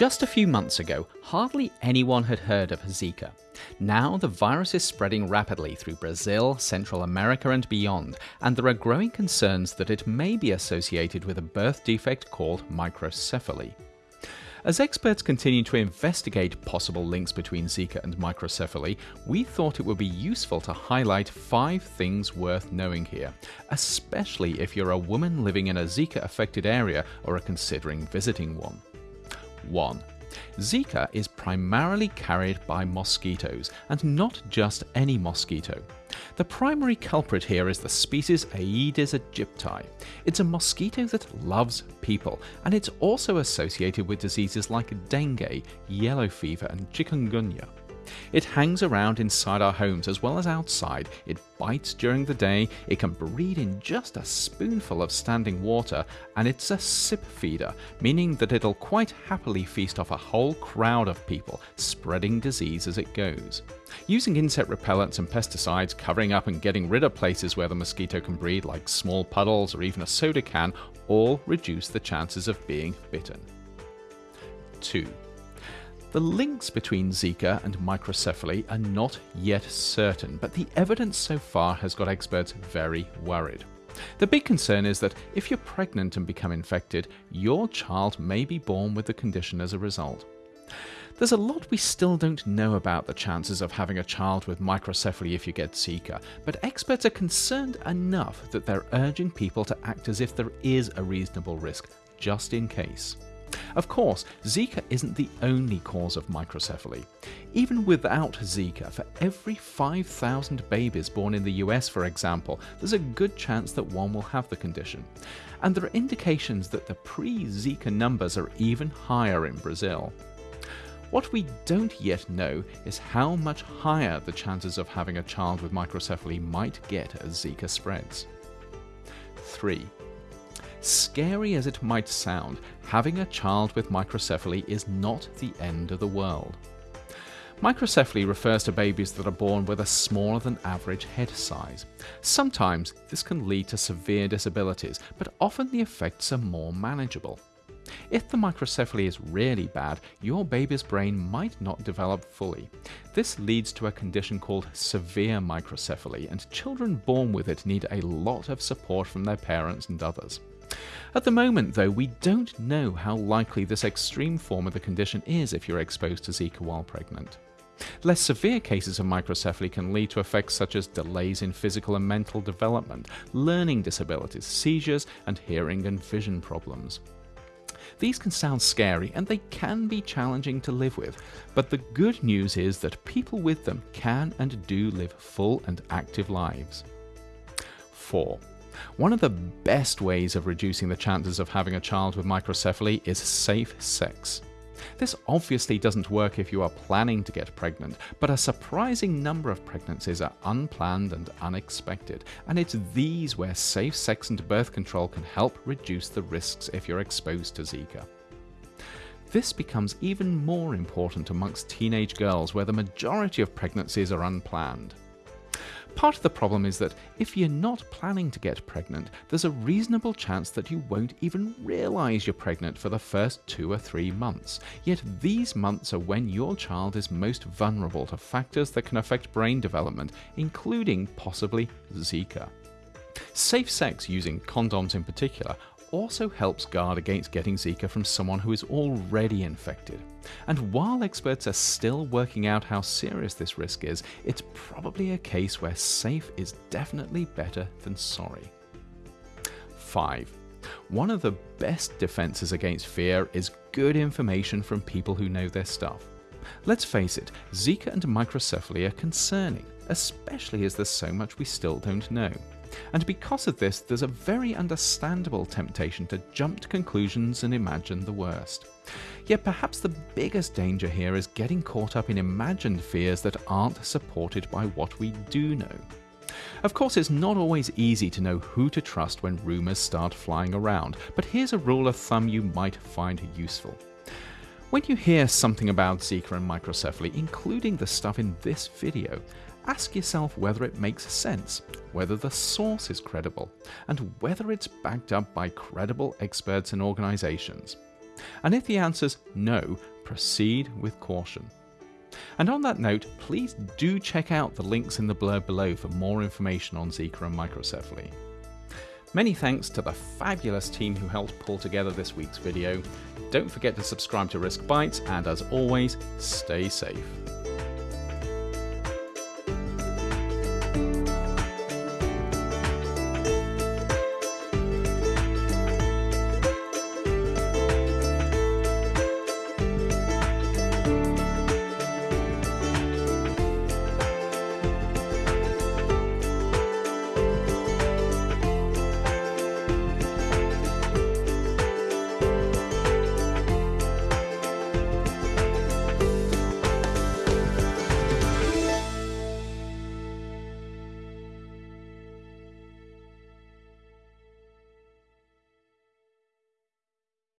Just a few months ago, hardly anyone had heard of Zika. Now the virus is spreading rapidly through Brazil, Central America, and beyond, and there are growing concerns that it may be associated with a birth defect called microcephaly. As experts continue to investigate possible links between Zika and microcephaly, we thought it would be useful to highlight five things worth knowing here, especially if you're a woman living in a Zika affected area or are considering visiting one. 1. Zika is primarily carried by mosquitoes, and not just any mosquito. The primary culprit here is the species Aedes aegypti. It's a mosquito that loves people, and it's also associated with diseases like dengue, yellow fever, and chikungunya. It hangs around inside our homes as well as outside. It bites during the day, it can breed in just a spoonful of standing water, and it's a sip feeder, meaning that it'll quite happily feast off a whole crowd of people, spreading disease as it goes. Using insect repellents and pesticides, covering up and getting rid of places where the mosquito can breed, like small puddles or even a soda can, all reduce the chances of being bitten. 2. The links between Zika and microcephaly are not yet certain, but the evidence so far has got experts very worried. The big concern is that if you're pregnant and become infected, your child may be born with the condition as a result. There's a lot we still don't know about the chances of having a child with microcephaly if you get Zika, but experts are concerned enough that they're urging people to act as if there is a reasonable risk, just in case. Of course, Zika isn't the only cause of microcephaly. Even without Zika, for every 5,000 babies born in the US, for example, there's a good chance that one will have the condition. And there are indications that the pre Zika numbers are even higher in Brazil. What we don't yet know is how much higher the chances of having a child with microcephaly might get as Zika spreads. 3. Scary as it might sound, having a child with microcephaly is not the end of the world. Microcephaly refers to babies that are born with a smaller than average head size. Sometimes this can lead to severe disabilities, but often the effects are more manageable. If the microcephaly is really bad, your baby's brain might not develop fully. This leads to a condition called severe microcephaly, and children born with it need a lot of support from their parents and others. At the moment, though, we don't know how likely this extreme form of the condition is if you're exposed to Zika while pregnant. Less severe cases of microcephaly can lead to effects such as delays in physical and mental development, learning disabilities, seizures, and hearing and vision problems. These can sound scary and they can be challenging to live with, but the good news is that people with them can and do live full and active lives. 4. One of the best ways of reducing the chances of having a child with microcephaly is safe sex. This obviously doesn't work if you are planning to get pregnant, but a surprising number of pregnancies are unplanned and unexpected, and it's these where safe sex and birth control can help reduce the risks if you're exposed to Zika. This becomes even more important amongst teenage girls where the majority of pregnancies are unplanned. Part of the problem is that if you're not planning to get pregnant, there's a reasonable chance that you won't even realize you're pregnant for the first two or three months. Yet these months are when your child is most vulnerable to factors that can affect brain development, including possibly Zika. Safe sex using condoms in particular also helps guard against getting Zika from someone who is already infected. And while experts are still working out how serious this risk is, it's probably a case where safe is definitely better than sorry. 5. One of the best defenses against fear is good information from people who know their stuff. Let's face it, Zika and microcephaly are concerning, especially as there's so much we still don't know. And because of this, there's a very understandable temptation to jump to conclusions and imagine the worst. Yet perhaps the biggest danger here is getting caught up in imagined fears that aren't supported by what we do know. Of course, it's not always easy to know who to trust when rumours start flying around, but here's a rule of thumb you might find useful. When you hear something about Zika and microcephaly, including the stuff in this video, ask yourself whether it makes sense, whether the source is credible, and whether it's backed up by credible experts and organizations. And if the answer's no, proceed with caution. And on that note, please do check out the links in the blurb below for more information on Zika and microcephaly. Many thanks to the fabulous team who helped pull together this week's video. Don't forget to subscribe to Risk Bites, and as always, stay safe.